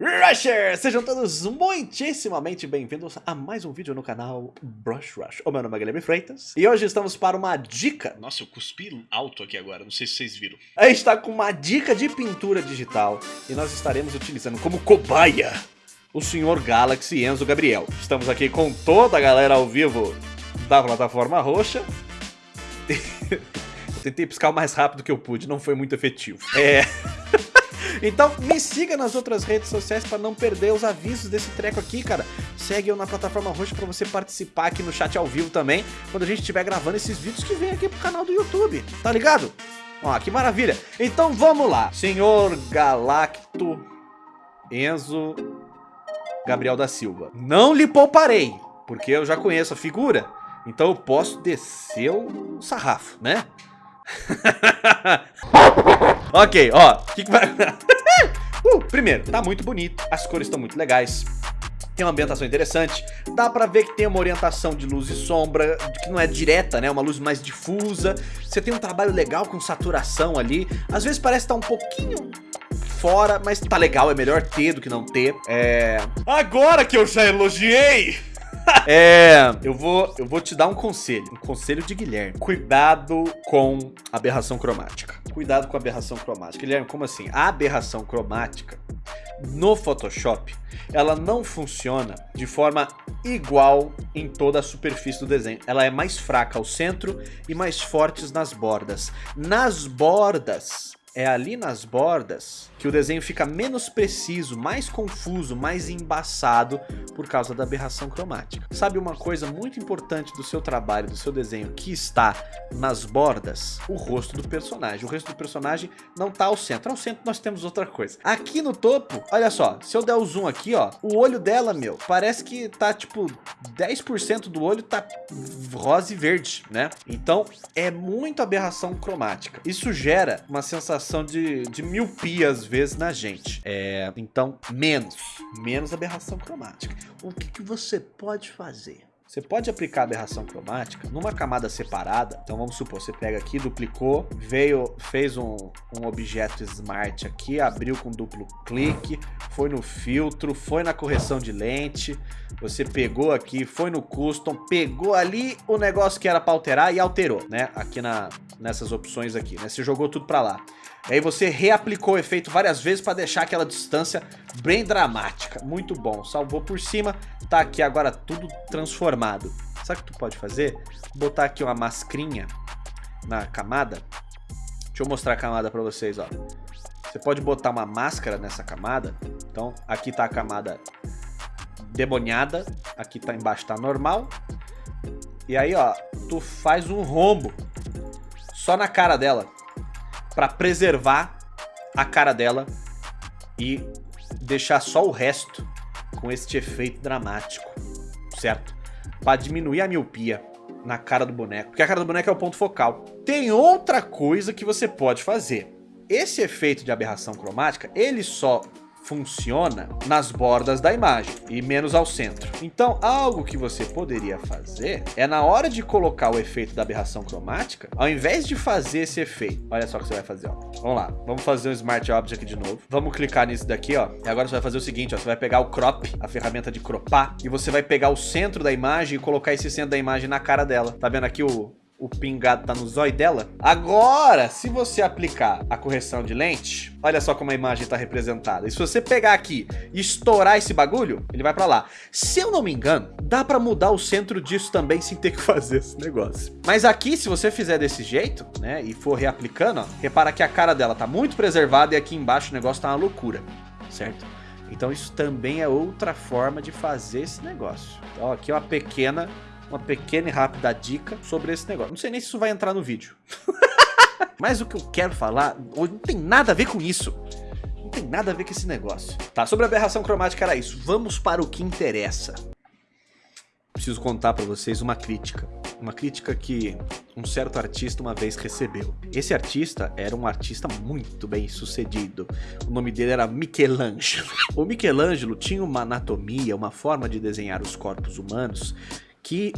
Rushers! Sejam todos muitíssimamente bem-vindos a mais um vídeo no canal Brush Rush. O meu nome é Guilherme Freitas e hoje estamos para uma dica. Nossa, eu cuspi alto aqui agora, não sei se vocês viram. A gente está com uma dica de pintura digital e nós estaremos utilizando como cobaia o senhor Galaxy Enzo Gabriel. Estamos aqui com toda a galera ao vivo da plataforma roxa. eu tentei piscar o mais rápido que eu pude, não foi muito efetivo. É... Então me siga nas outras redes sociais para não perder os avisos desse treco aqui, cara. Segue eu na plataforma roxa para você participar aqui no chat ao vivo também, quando a gente estiver gravando esses vídeos que vem aqui pro canal do YouTube, tá ligado? Ó, que maravilha. Então vamos lá. Senhor Galacto Enzo Gabriel da Silva. Não lhe pouparei, porque eu já conheço a figura, então eu posso descer o sarrafo, né? ok, ó, que, que vai... uh, primeiro, tá muito bonito, as cores estão muito legais, tem uma ambientação interessante, dá pra ver que tem uma orientação de luz e sombra, que não é direta, né, uma luz mais difusa, você tem um trabalho legal com saturação ali, às vezes parece estar tá um pouquinho fora, mas tá legal, é melhor ter do que não ter, é... Agora que eu já elogiei! É, eu vou, eu vou te dar um conselho, um conselho de Guilherme. Cuidado com aberração cromática. Cuidado com aberração cromática. Guilherme, como assim? A aberração cromática no Photoshop, ela não funciona de forma igual em toda a superfície do desenho. Ela é mais fraca ao centro e mais fortes nas bordas. Nas bordas, é ali nas bordas que o desenho fica menos preciso, mais confuso, mais embaçado por causa da aberração cromática. Sabe uma coisa muito importante do seu trabalho, do seu desenho, que está nas bordas? O rosto do personagem. O rosto do personagem não está ao centro. Ao centro nós temos outra coisa. Aqui no topo, olha só, se eu der o zoom aqui, ó, o olho dela, meu, parece que tá tipo 10% do olho tá rosa e verde, né? Então é muito aberração cromática. Isso gera uma sensação sensação de, de miopia às vezes na gente. É, então, menos. Menos aberração cromática. O que, que você pode fazer? Você pode aplicar aberração cromática numa camada separada. Então vamos supor, você pega aqui, duplicou, veio, fez um, um objeto smart aqui, abriu com duplo clique, foi no filtro, foi na correção de lente, você pegou aqui, foi no custom, pegou ali o negócio que era para alterar e alterou, né? Aqui na, nessas opções aqui, né? Você jogou tudo para lá. Aí você reaplicou o efeito várias vezes para deixar aquela distância bem dramática. Muito bom. Salvou por cima, tá aqui agora tudo transformado. Sabe o que tu pode fazer? Botar aqui uma mascrinha na camada. Deixa eu mostrar a camada para vocês, ó. Você pode botar uma máscara nessa camada. Então, aqui tá a camada demoniada. Aqui tá embaixo tá normal. E aí, ó, tu faz um rombo só na cara dela para preservar a cara dela e deixar só o resto com este efeito dramático, certo? Para diminuir a miopia na cara do boneco, porque a cara do boneco é o ponto focal. Tem outra coisa que você pode fazer. Esse efeito de aberração cromática, ele só funciona nas bordas da imagem e menos ao centro. Então, algo que você poderia fazer é na hora de colocar o efeito da aberração cromática, ao invés de fazer esse efeito, olha só o que você vai fazer, ó. Vamos lá, vamos fazer um Smart Object de novo. Vamos clicar nisso daqui, ó. E agora você vai fazer o seguinte, ó. Você vai pegar o crop, a ferramenta de cropar, e você vai pegar o centro da imagem e colocar esse centro da imagem na cara dela. Tá vendo aqui o, o pingado tá no zóio dela. Agora, se você aplicar a correção de lente, olha só como a imagem tá representada. E se você pegar aqui e estourar esse bagulho, ele vai pra lá. Se eu não me engano, dá pra mudar o centro disso também sem ter que fazer esse negócio. Mas aqui, se você fizer desse jeito, né, e for reaplicando, ó, repara que a cara dela tá muito preservada e aqui embaixo o negócio tá uma loucura, certo? Então isso também é outra forma de fazer esse negócio. Então aqui é uma pequena uma pequena e rápida dica sobre esse negócio. Não sei nem se isso vai entrar no vídeo. Mas o que eu quero falar não tem nada a ver com isso. Não tem nada a ver com esse negócio. Tá, sobre a aberração cromática era isso. Vamos para o que interessa. Preciso contar para vocês uma crítica. Uma crítica que um certo artista uma vez recebeu. Esse artista era um artista muito bem sucedido. O nome dele era Michelangelo. O Michelangelo tinha uma anatomia, uma forma de desenhar os corpos humanos que,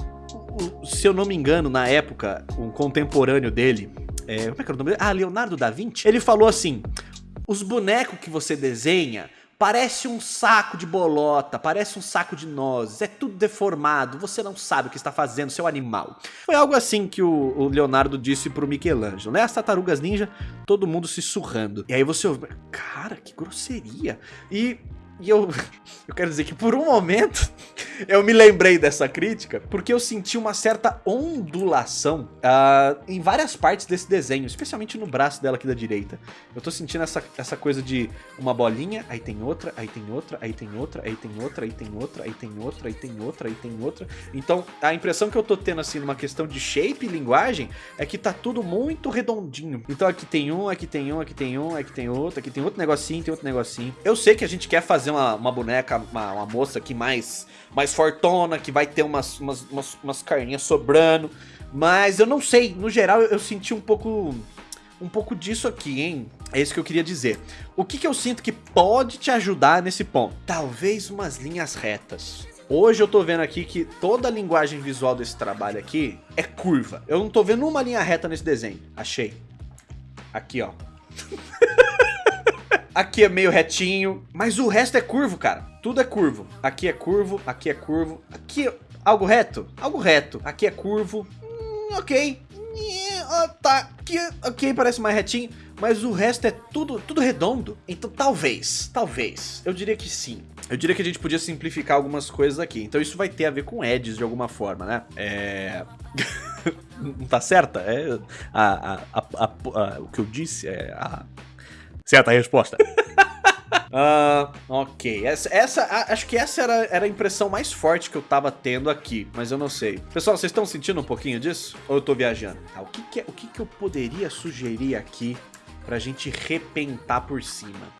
se eu não me engano, na época, um contemporâneo dele, é, como é que era o nome dele? Ah, Leonardo da Vinci, ele falou assim, os bonecos que você desenha Parece um saco de bolota, parece um saco de nozes, é tudo deformado, você não sabe o que está fazendo, seu animal. Foi algo assim que o, Leonardo disse pro Michelangelo, né? As tartarugas ninja, todo mundo se surrando. E aí você ouve, cara, que grosseria. E e eu, eu quero dizer que por um momento eu me lembrei dessa crítica, porque eu senti uma certa ondulação uh, em várias partes desse desenho, especialmente no braço dela aqui da direita. Eu tô sentindo essa, essa coisa de uma bolinha, aí tem outra, aí tem outra, aí tem outra, aí tem outra, aí tem outra, aí tem outra, aí tem outra, aí tem outra. Então a impressão que eu tô tendo assim numa questão de shape e linguagem é que tá tudo muito redondinho. Então aqui tem um, aqui tem um, aqui tem um, aqui tem outro, aqui tem outro negocinho, tem outro negocinho. Eu sei que a gente quer fazer uma, uma boneca, uma, uma moça aqui mais, mais fortona, que vai ter umas, umas, umas, umas carninhas sobrando. Mas eu não sei, no geral eu, eu senti um pouco um pouco disso aqui, hein? É isso que eu queria dizer. O que, que eu sinto que pode te ajudar nesse ponto? Talvez umas linhas retas. Hoje eu tô vendo aqui que toda a linguagem visual desse trabalho aqui é curva. Eu não tô vendo uma linha reta nesse desenho. Achei. Aqui, ó. Aqui é meio retinho, mas o resto é curvo, cara. Tudo é curvo. Aqui é curvo, aqui é curvo. Aqui, algo reto? Algo reto. Aqui é curvo. Hum, ok. Tá, aqui, parece mais retinho. Mas o resto é tudo, tudo redondo. Então talvez, talvez, eu diria que sim. Eu diria que a gente podia simplificar algumas coisas aqui. Então isso vai ter a ver com edges de alguma forma, né? É... Não tá certa? É a, a, a, o que eu disse é a Certa resposta. Uh, ok, essa, essa, acho que essa era, era a impressão mais forte que eu tava tendo aqui, mas eu não sei. Pessoal, vocês estão sentindo um pouquinho disso? Ou eu tô viajando? Ah, o que que, é, o que que eu poderia sugerir aqui pra gente repentar por cima.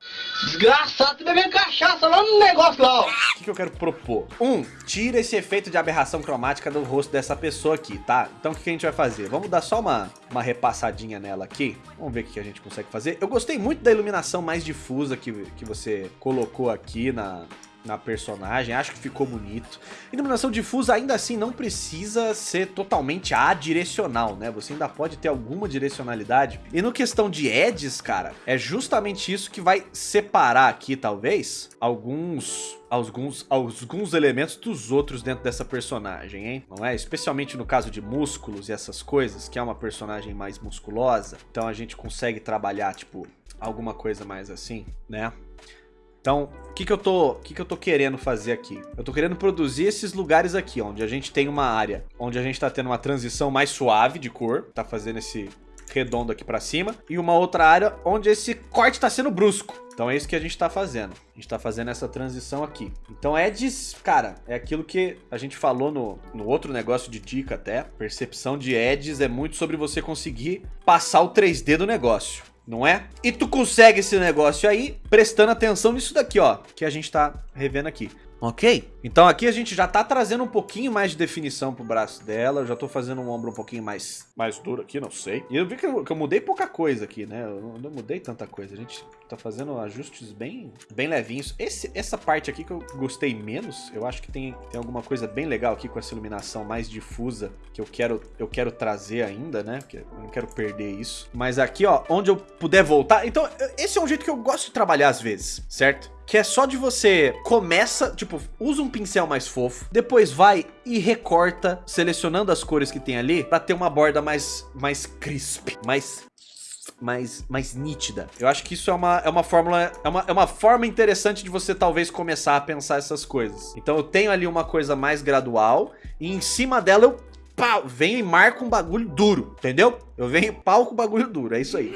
Desgraçado, bebendo cachaça lá no negócio lá, ó. O que, que eu quero propor? Um, tira esse efeito de aberração cromática do rosto dessa pessoa aqui, tá? Então o que, que a gente vai fazer? Vamos dar só uma, uma repassadinha nela aqui. Vamos ver o que, que a gente consegue fazer. Eu gostei muito da iluminação mais difusa que, que você colocou aqui na, na personagem, acho que ficou bonito. Iluminação difusa ainda assim não precisa ser totalmente adirecional, né? Você ainda pode ter alguma direcionalidade. E no questão de edges, cara, é justamente isso que vai separar aqui, talvez, alguns alguns, alguns elementos dos outros dentro dessa personagem, hein? Não é? Especialmente no caso de músculos e essas coisas, que é uma personagem mais musculosa. Então a gente consegue trabalhar, tipo, alguma coisa mais assim, né? Então, o que, que, eu tô, que, que eu tô querendo fazer aqui? Eu tô querendo produzir esses lugares aqui, onde a gente tem uma área, onde a gente tá tendo uma transição mais suave de cor, tá fazendo esse redondo aqui pra cima, e uma outra área onde esse corte tá sendo brusco. Então é isso que a gente tá fazendo. A gente tá fazendo essa transição aqui. Então edges, cara, é aquilo que a gente falou no, no outro negócio de dica até. Percepção de edges é muito sobre você conseguir passar o 3D do negócio não é? E tu consegue esse negócio aí prestando atenção nisso daqui, ó, que a gente tá revendo aqui. Ok? Então aqui a gente já tá trazendo um pouquinho mais de definição pro braço dela. Eu já tô fazendo um ombro um pouquinho mais, mais duro aqui, não sei. E eu vi que eu, que eu mudei pouca coisa aqui, né? Eu não, não, mudei tanta coisa. A gente tá fazendo ajustes bem, bem levinhos. Esse, essa parte aqui que eu gostei menos, eu acho que tem, tem alguma coisa bem legal aqui com essa iluminação mais difusa que eu quero, eu quero trazer ainda, né? Porque eu não quero perder isso. Mas aqui, ó, onde eu puder voltar... Então, esse é um jeito que eu gosto de trabalhar às vezes, certo? que é só de você começa, tipo, usa um pincel mais fofo, depois vai e recorta, selecionando as cores que tem ali, pra ter uma borda mais, mais crisp, mais mais, mais nítida. Eu acho que isso é uma, é uma fórmula, é uma, é uma forma interessante de você talvez começar a pensar essas coisas. Então eu tenho ali uma coisa mais gradual e em cima dela eu pau, venho e marco um bagulho duro, entendeu? Eu venho e pau com bagulho duro, é isso aí.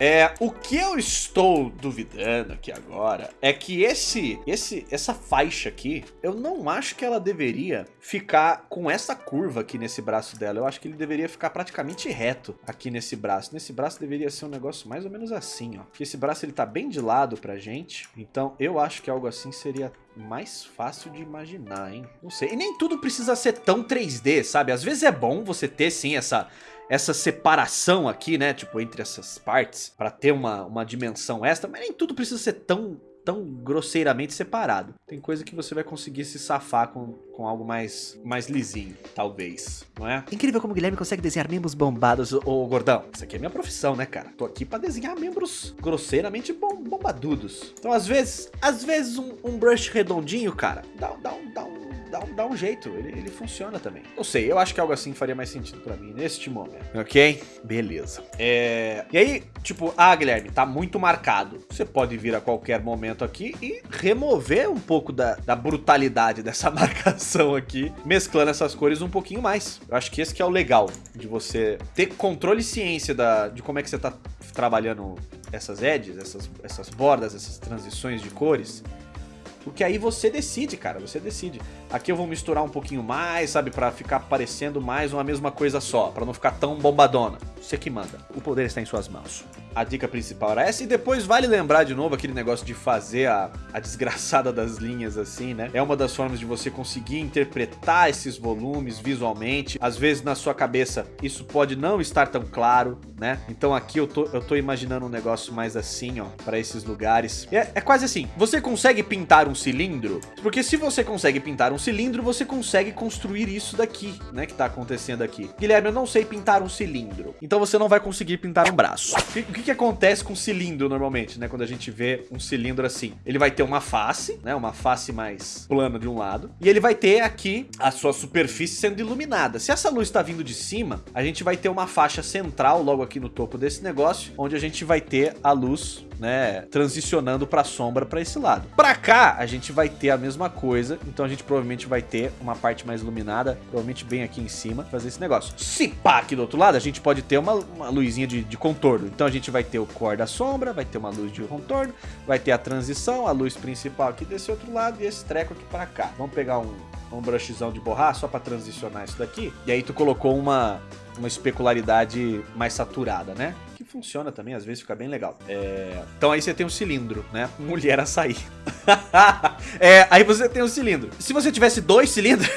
É, o que eu estou duvidando aqui agora é que esse, esse, essa faixa aqui, eu não acho que ela deveria ficar com essa curva aqui nesse braço dela. Eu acho que ele deveria ficar praticamente reto aqui nesse braço. Nesse braço deveria ser um negócio mais ou menos assim, ó. Que esse braço ele tá bem de lado pra gente. Então eu acho que algo assim seria mais fácil de imaginar, hein? Não sei. E nem tudo precisa ser tão 3D, sabe? Às vezes é bom você ter sim essa essa separação aqui, né, tipo, entre essas partes, para ter uma, uma dimensão extra, mas nem tudo precisa ser tão tão grosseiramente separado. Tem coisa que você vai conseguir se safar com, com algo mais, mais lisinho, talvez, não é? Incrível como o Guilherme consegue desenhar membros bombados, ô gordão. Isso aqui é minha profissão, né, cara? Tô aqui pra desenhar membros grosseiramente bom, bombadudos. Então, às vezes, às vezes um, um brush redondinho, cara, dá, dá, um, dá um dá um, dá um jeito, ele, ele funciona também. Não sei, eu acho que algo assim faria mais sentido pra mim neste momento, ok? Beleza. É... E aí, tipo, ah, Guilherme, tá muito marcado. Você pode vir a qualquer momento aqui e remover um pouco da, da brutalidade dessa marcação aqui, mesclando essas cores um pouquinho mais. Eu acho que esse que é o legal de você ter controle e ciência da, de como é que você tá trabalhando essas edges, essas, essas bordas, essas transições de cores. Porque aí você decide, cara, você decide. Aqui eu vou misturar um pouquinho mais, sabe, pra ficar parecendo mais uma mesma coisa só, pra não ficar tão bombadona. Você que manda. O poder está em suas mãos. A dica principal era essa, e depois vale lembrar de novo aquele negócio de fazer a, a desgraçada das linhas assim, né? É uma das formas de você conseguir interpretar esses volumes visualmente. Às vezes na sua cabeça isso pode não estar tão claro, né? Então aqui eu tô, eu tô imaginando um negócio mais assim, ó, pra esses lugares. É, é quase assim, você consegue pintar um cilindro? Porque se você consegue pintar um cilindro, você consegue construir isso daqui, né, que tá acontecendo aqui. Guilherme, eu não sei pintar um cilindro. Então você não vai conseguir pintar um braço. O que, que, acontece com cilindro normalmente, né, quando a gente vê um cilindro assim? Ele vai ter uma face, né, uma face mais plana de um lado, e ele vai ter aqui a sua superfície sendo iluminada. Se essa luz está vindo de cima, a gente vai ter uma faixa central logo aqui no topo desse negócio, onde a gente vai ter a luz né, transicionando para sombra para esse lado. Para cá, a gente vai ter a mesma coisa, então a gente provavelmente vai ter uma parte mais iluminada, provavelmente bem aqui em cima, fazer esse negócio. Se pá, aqui do outro lado, a gente pode ter uma, uma luzinha de, de contorno. Então a gente vai ter o core da sombra, vai ter uma luz de contorno, vai ter a transição, a luz principal aqui desse outro lado e esse treco aqui para cá. Vamos pegar um, um brushzão de borrar só para transicionar isso daqui. E aí tu colocou uma, uma especularidade mais saturada, né? Funciona também, às vezes fica bem legal. É... Então aí você tem um cilindro, né? Mulher açaí. é, aí você tem um cilindro. Se você tivesse dois cilindros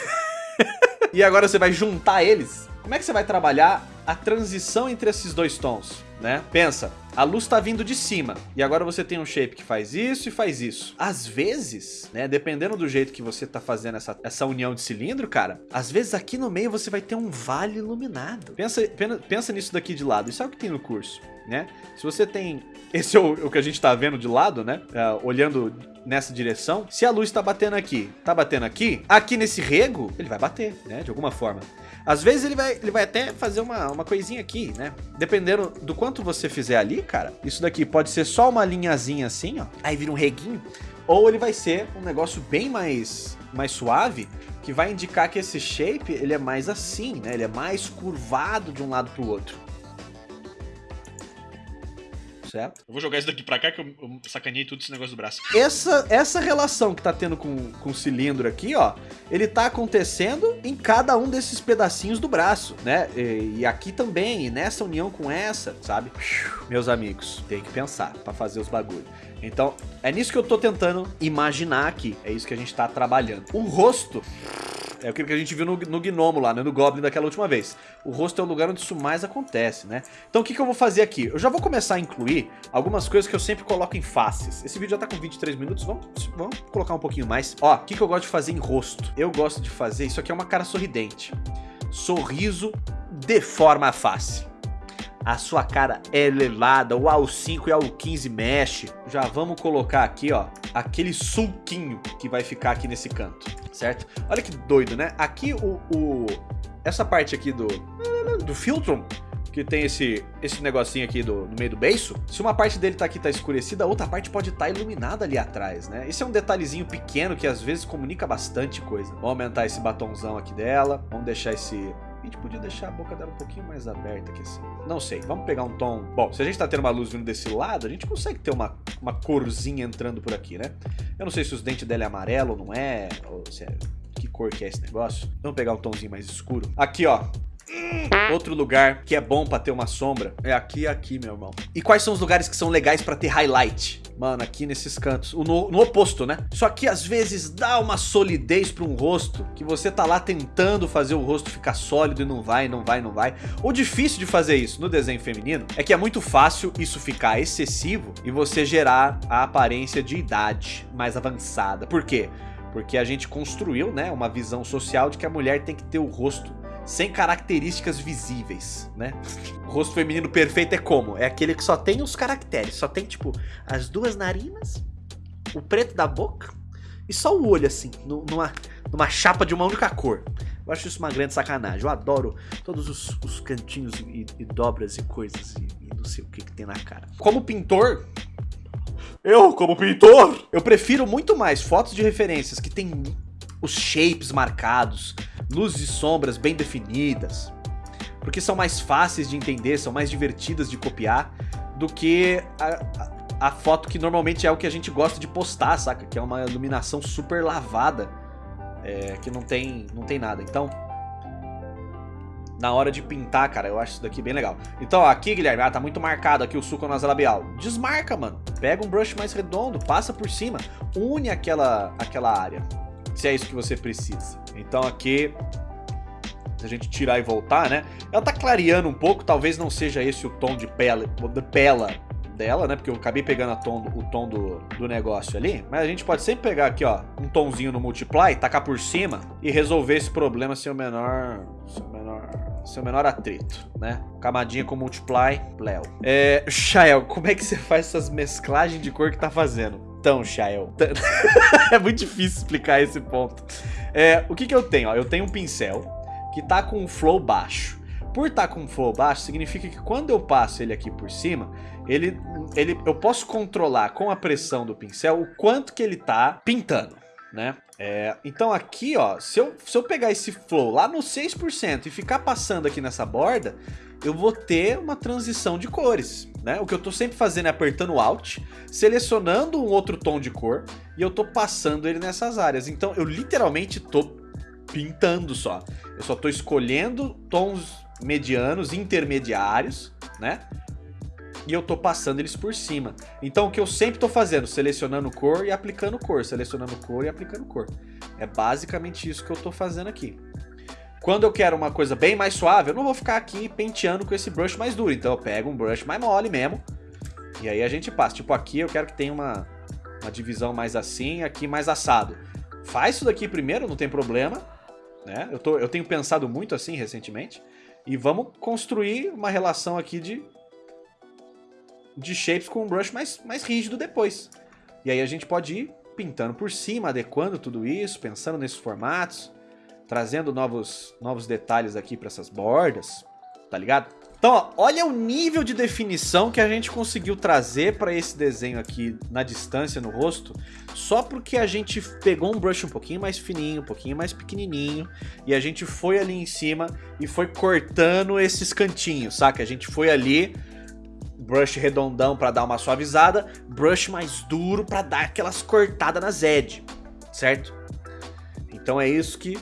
e agora você vai juntar eles, como é que você vai trabalhar a transição entre esses dois tons, né? Pensa, a luz tá vindo de cima, e agora você tem um shape que faz isso e faz isso. Às vezes, né, dependendo do jeito que você tá fazendo essa, essa união de cilindro, cara, às vezes aqui no meio você vai ter um vale iluminado. Pensa, pensa nisso daqui de lado, isso é o que tem no curso, né? Se você tem... Esse é o, o que a gente tá vendo de lado, né? Uh, olhando nessa direção. Se a luz tá batendo aqui, tá batendo aqui, aqui nesse rego, ele vai bater, né? De alguma forma. Às vezes ele vai, ele vai até fazer uma, uma coisinha aqui, né? Dependendo do quanto você fizer ali, cara, isso daqui pode ser só uma linhazinha assim, ó. Aí vira um reguinho. Ou ele vai ser um negócio bem mais, mais suave, que vai indicar que esse shape, ele é mais assim, né? Ele é mais curvado de um lado pro outro certo? Eu vou jogar isso daqui pra cá que eu, eu sacanei tudo esse negócio do braço. Essa, essa relação que tá tendo com, com o cilindro aqui, ó, ele tá acontecendo em cada um desses pedacinhos do braço, né? E, e aqui também, e nessa união com essa, sabe? Meus amigos, tem que pensar pra fazer os bagulhos. Então, é nisso que eu tô tentando imaginar aqui. É isso que a gente tá trabalhando. O rosto é aquilo que a gente viu no, no Gnomo lá, né? No Goblin daquela última vez. O rosto é o lugar onde isso mais acontece, né? Então o que, que eu vou fazer aqui? Eu já vou começar a incluir algumas coisas que eu sempre coloco em faces. Esse vídeo já tá com 23 minutos, vamos, vamos colocar um pouquinho mais. Ó, o que, que eu gosto de fazer em rosto? Eu gosto de fazer, isso aqui é uma cara sorridente. Sorriso deforma a face a sua cara é elevada, o AU5 e o AU15 mexe. Já vamos colocar aqui, ó, aquele sulquinho que vai ficar aqui nesse canto, certo? Olha que doido, né? Aqui o, o essa parte aqui do do filtro que tem esse, esse negocinho aqui do, no meio do beiço, se uma parte dele tá aqui tá escurecida, a outra parte pode estar tá iluminada ali atrás, né? Esse é um detalhezinho pequeno que às vezes comunica bastante coisa. Vamos aumentar esse batonzão aqui dela, vamos deixar esse a gente podia deixar a boca dela um pouquinho mais aberta aqui assim. Não sei, vamos pegar um tom... Bom, se a gente tá tendo uma luz vindo desse lado, a gente consegue ter uma, uma corzinha entrando por aqui, né? Eu não sei se os dentes dela é amarelo ou não é, ou se é... Que cor que é esse negócio? Vamos pegar um tomzinho mais escuro. Aqui, ó. Outro lugar que é bom pra ter uma sombra é aqui e aqui, meu irmão. E quais são os lugares que são legais pra ter highlight? Mano, aqui nesses cantos, no, no, oposto, né? Só que às vezes dá uma solidez pra um rosto, que você tá lá tentando fazer o rosto ficar sólido e não vai, não vai, não vai. O difícil de fazer isso no desenho feminino é que é muito fácil isso ficar excessivo e você gerar a aparência de idade mais avançada. Por quê? Porque a gente construiu, né, uma visão social de que a mulher tem que ter o rosto sem características visíveis, né? O rosto feminino perfeito é como? É aquele que só tem os caracteres, só tem, tipo, as duas narinas, o preto da boca e só o olho, assim, numa, numa chapa de uma única cor. Eu acho isso uma grande sacanagem. Eu adoro todos os, os cantinhos e, e, dobras e coisas e, e não sei o que, que tem na cara. Como pintor, eu, como pintor, eu prefiro muito mais fotos de referências que tem os shapes marcados, luzes e sombras bem definidas, porque são mais fáceis de entender, são mais divertidas de copiar do que a, a, foto que normalmente é o que a gente gosta de postar, saca? Que é uma iluminação super lavada, é, que não tem, não tem nada. Então, na hora de pintar, cara, eu acho isso daqui bem legal. Então, ó, aqui, Guilherme, ah, tá muito marcado aqui o suco nasolabial. Desmarca, mano. Pega um brush mais redondo, passa por cima, une aquela, aquela área se é isso que você precisa. Então aqui, se a gente tirar e voltar, né? Ela tá clareando um pouco, talvez não seja esse o tom de pele, de pela dela, né? Porque eu acabei pegando tom, o tom do, do negócio ali. Mas a gente pode sempre pegar aqui, ó, um tomzinho no Multiply, tacar por cima e resolver esse problema sem o menor... Sem o menor... Sem o menor atrito, né? Camadinha com Multiply, Léo. É, Shael, como é que você faz essas mesclagens de cor que tá fazendo? Então, Shael, é muito difícil explicar esse ponto. É, o que que eu tenho? Ó, eu tenho um pincel que tá com um flow baixo. Por estar tá com um flow baixo, significa que quando eu passo ele aqui por cima, ele, ele, eu posso controlar com a pressão do pincel o quanto que ele tá pintando, né? É, então aqui, ó, se eu, se eu pegar esse flow lá no 6% e ficar passando aqui nessa borda, eu vou ter uma transição de cores, né? O que eu tô sempre fazendo é apertando Alt, selecionando um outro tom de cor e eu tô passando ele nessas áreas. Então eu literalmente tô pintando só. Eu só tô escolhendo tons medianos, intermediários, né? E eu tô passando eles por cima. Então o que eu sempre tô fazendo, selecionando cor e aplicando cor, selecionando cor e aplicando cor. É basicamente isso que eu tô fazendo aqui. Quando eu quero uma coisa bem mais suave, eu não vou ficar aqui penteando com esse brush mais duro. Então eu pego um brush mais mole mesmo. E aí a gente passa. Tipo, aqui eu quero que tenha uma, uma divisão mais assim, aqui mais assado. Faz isso daqui primeiro, não tem problema. Né? Eu, tô, eu tenho pensado muito assim recentemente. E vamos construir uma relação aqui de, de shapes com um brush mais, mais rígido depois. E aí a gente pode ir pintando por cima, adequando tudo isso, pensando nesses formatos trazendo novos, novos detalhes aqui para essas bordas, tá ligado? Então, ó, olha o nível de definição que a gente conseguiu trazer para esse desenho aqui na distância no rosto, só porque a gente pegou um brush um pouquinho mais fininho, um pouquinho mais pequenininho, e a gente foi ali em cima e foi cortando esses cantinhos, saca? A gente foi ali, brush redondão para dar uma suavizada, brush mais duro para dar aquelas cortadas nas edge, certo? Então é isso que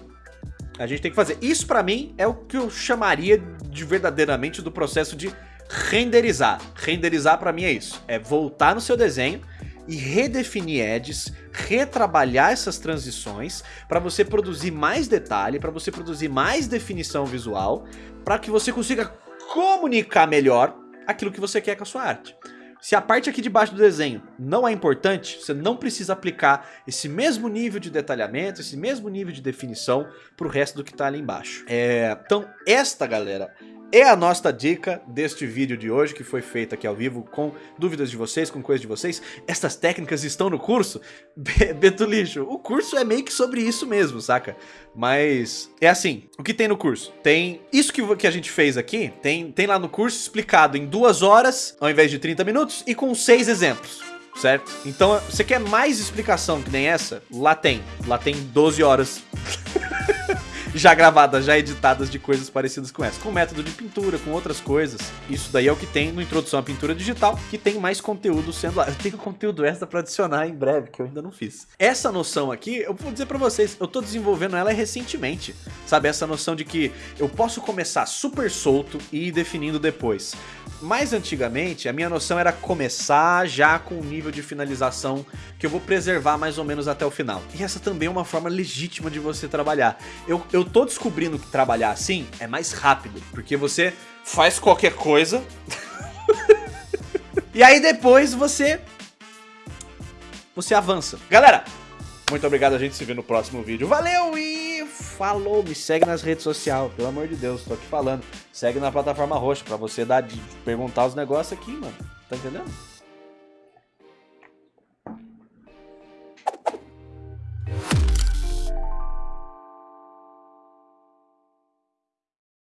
a gente tem que fazer. Isso pra mim é o que eu chamaria de verdadeiramente do processo de renderizar. Renderizar pra mim é isso. É voltar no seu desenho e redefinir edges, retrabalhar essas transições para você produzir mais detalhe, para você produzir mais definição visual, para que você consiga comunicar melhor aquilo que você quer com a sua arte. Se a parte aqui de baixo do desenho não é importante, você não precisa aplicar esse mesmo nível de detalhamento, esse mesmo nível de definição para o resto do que está ali embaixo. É, então, esta, galera, é a nossa dica deste vídeo de hoje, que foi feito aqui ao vivo com dúvidas de vocês, com coisas de vocês. Estas técnicas estão no curso? Beto Lixo, o curso é meio que sobre isso mesmo, saca? Mas é assim, o que tem no curso? Tem isso que, que a gente fez aqui, tem, tem lá no curso explicado em duas horas, ao invés de 30 minutos, e com seis exemplos certo? Então, você quer mais explicação que nem essa? Lá tem. Lá tem 12 horas já gravadas, já editadas de coisas parecidas com essa. Com método de pintura, com outras coisas. Isso daí é o que tem no Introdução à Pintura Digital, que tem mais conteúdo sendo lá. Eu tenho conteúdo extra pra adicionar em breve, que eu ainda não fiz. Essa noção aqui, eu vou dizer pra vocês, eu tô desenvolvendo ela recentemente. Sabe, essa noção de que eu posso começar super solto e ir definindo depois. Mais antigamente, a minha noção era começar já com um nível de finalização que eu vou preservar mais ou menos até o final. E essa também é uma forma legítima de você trabalhar. Eu, eu tô descobrindo que trabalhar assim é mais rápido, porque você faz qualquer coisa... e aí depois você... Você avança. Galera, muito obrigado, a gente se vê no próximo vídeo. Valeu e falou! Me segue nas redes sociais, pelo amor de Deus, tô aqui falando. Segue na plataforma roxa pra você dar de perguntar os negócios aqui, mano. Tá entendendo?